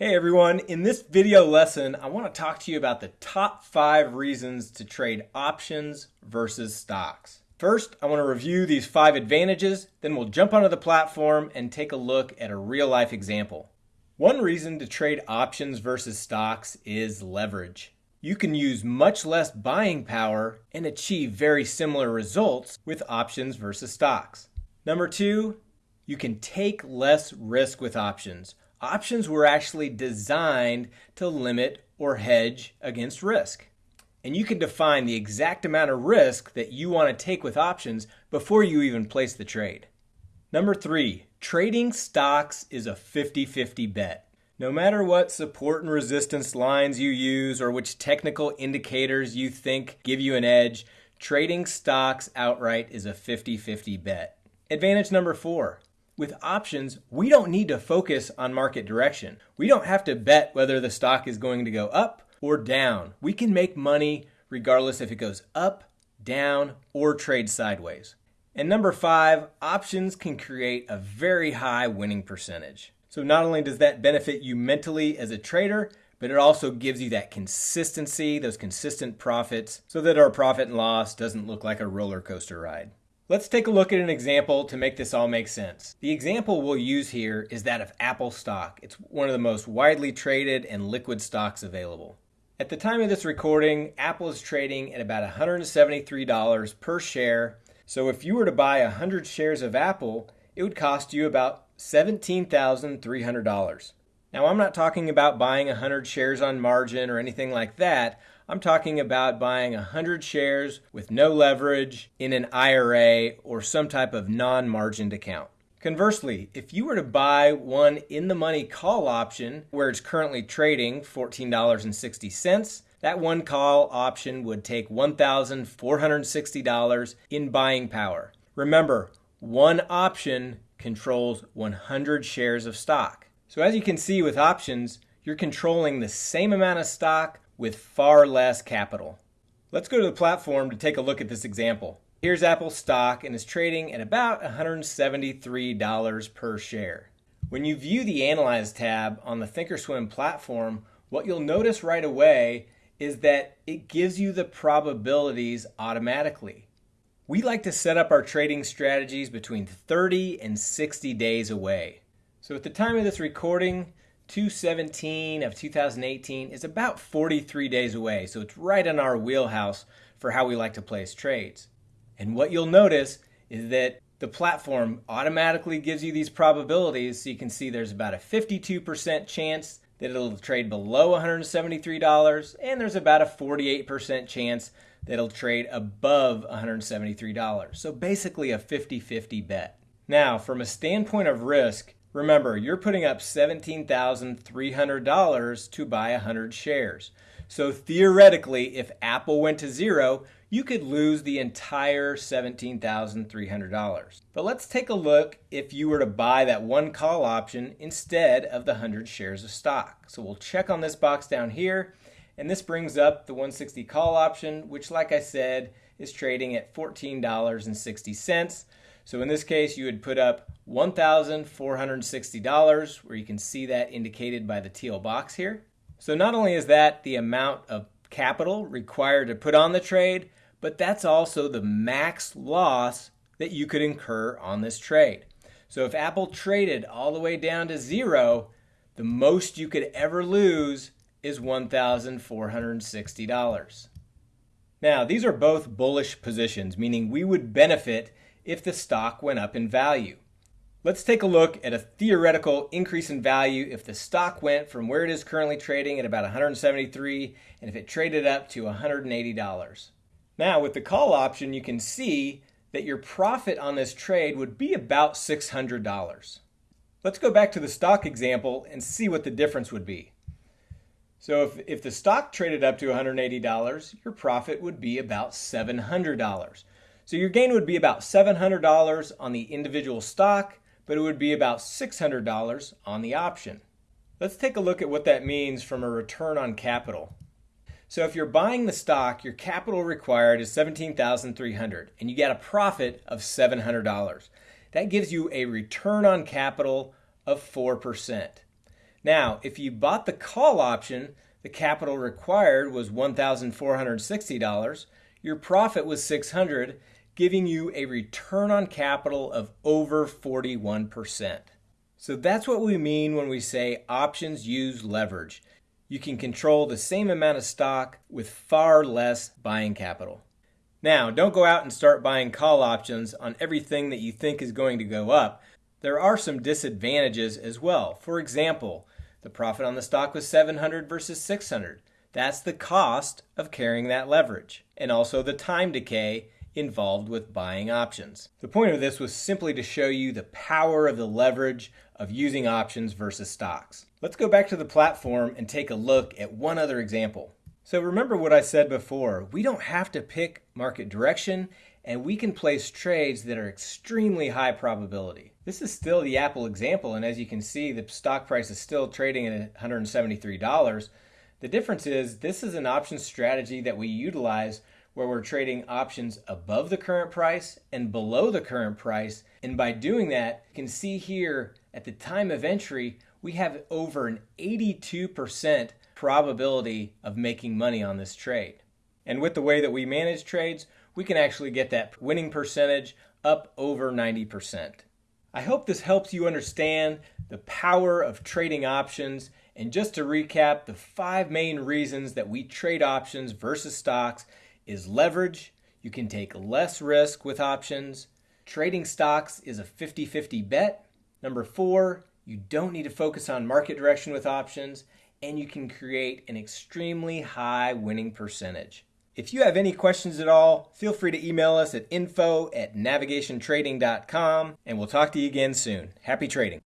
Hey everyone, in this video lesson, I want to talk to you about the top five reasons to trade options versus stocks. First, I want to review these five advantages, then we'll jump onto the platform and take a look at a real life example. One reason to trade options versus stocks is leverage. You can use much less buying power and achieve very similar results with options versus stocks. Number two, you can take less risk with options options were actually designed to limit or hedge against risk. And you can define the exact amount of risk that you want to take with options before you even place the trade. Number three, trading stocks is a 50 50 bet. No matter what support and resistance lines you use or which technical indicators you think give you an edge, trading stocks outright is a 50 50 bet. Advantage number four with options, we don't need to focus on market direction. We don't have to bet whether the stock is going to go up or down. We can make money regardless if it goes up, down, or trade sideways. And number five, options can create a very high winning percentage. So not only does that benefit you mentally as a trader, but it also gives you that consistency, those consistent profits, so that our profit and loss doesn't look like a roller coaster ride. Let's take a look at an example to make this all make sense. The example we'll use here is that of Apple stock. It's one of the most widely traded and liquid stocks available. At the time of this recording, Apple is trading at about $173 per share. So if you were to buy 100 shares of Apple, it would cost you about $17,300. Now, I'm not talking about buying 100 shares on margin or anything like that. I'm talking about buying 100 shares with no leverage in an IRA or some type of non margined account. Conversely, if you were to buy one in the money call option where it's currently trading $14.60, that one call option would take $1,460 in buying power. Remember, one option controls 100 shares of stock. So as you can see with options, you're controlling the same amount of stock with far less capital. Let's go to the platform to take a look at this example. Here's Apple stock and is trading at about $173 per share. When you view the Analyze tab on the Thinkorswim platform, what you'll notice right away is that it gives you the probabilities automatically. We like to set up our trading strategies between 30 and 60 days away. So at the time of this recording, 217 of 2018 is about 43 days away, so it's right in our wheelhouse for how we like to place trades. And what you'll notice is that the platform automatically gives you these probabilities, so you can see there's about a 52% chance that it'll trade below $173, and there's about a 48% chance that it'll trade above $173. So basically a 50 50 bet. Now, from a standpoint of risk, Remember, you're putting up $17,300 to buy 100 shares. So theoretically, if Apple went to zero, you could lose the entire $17,300. But let's take a look if you were to buy that one call option instead of the 100 shares of stock. So we'll check on this box down here, and this brings up the 160 call option, which, like I said, is trading at $14.60. So in this case, you would put up $1,460, where you can see that indicated by the teal box here. So not only is that the amount of capital required to put on the trade, but that's also the max loss that you could incur on this trade. So if Apple traded all the way down to zero, the most you could ever lose is $1,460. Now, these are both bullish positions, meaning we would benefit if the stock went up in value. Let's take a look at a theoretical increase in value if the stock went from where it is currently trading at about 173 and if it traded up to $180. Now with the call option you can see that your profit on this trade would be about $600. Let's go back to the stock example and see what the difference would be. So if, if the stock traded up to $180, your profit would be about $700. So your gain would be about $700 on the individual stock, but it would be about $600 on the option. Let's take a look at what that means from a return on capital. So if you're buying the stock, your capital required is 17,300 and you get a profit of $700. That gives you a return on capital of 4%. Now, if you bought the call option, the capital required was $1,460, your profit was 600, giving you a return on capital of over 41%. So that's what we mean when we say options use leverage. You can control the same amount of stock with far less buying capital. Now, don't go out and start buying call options on everything that you think is going to go up. There are some disadvantages as well. For example, the profit on the stock was 700 versus 600. That's the cost of carrying that leverage, and also the time decay involved with buying options. The point of this was simply to show you the power of the leverage of using options versus stocks. Let's go back to the platform and take a look at one other example. So remember what I said before, we don't have to pick market direction and we can place trades that are extremely high probability. This is still the Apple example and as you can see the stock price is still trading at $173. The difference is this is an option strategy that we utilize where we're trading options above the current price and below the current price. And by doing that, you can see here at the time of entry, we have over an 82% probability of making money on this trade. And with the way that we manage trades, we can actually get that winning percentage up over 90%. I hope this helps you understand the power of trading options. And just to recap, the five main reasons that we trade options versus stocks is leverage. You can take less risk with options. Trading stocks is a 50 50 bet. Number four, you don't need to focus on market direction with options, and you can create an extremely high winning percentage. If you have any questions at all, feel free to email us at info at navigationtrading.com, and we'll talk to you again soon. Happy trading.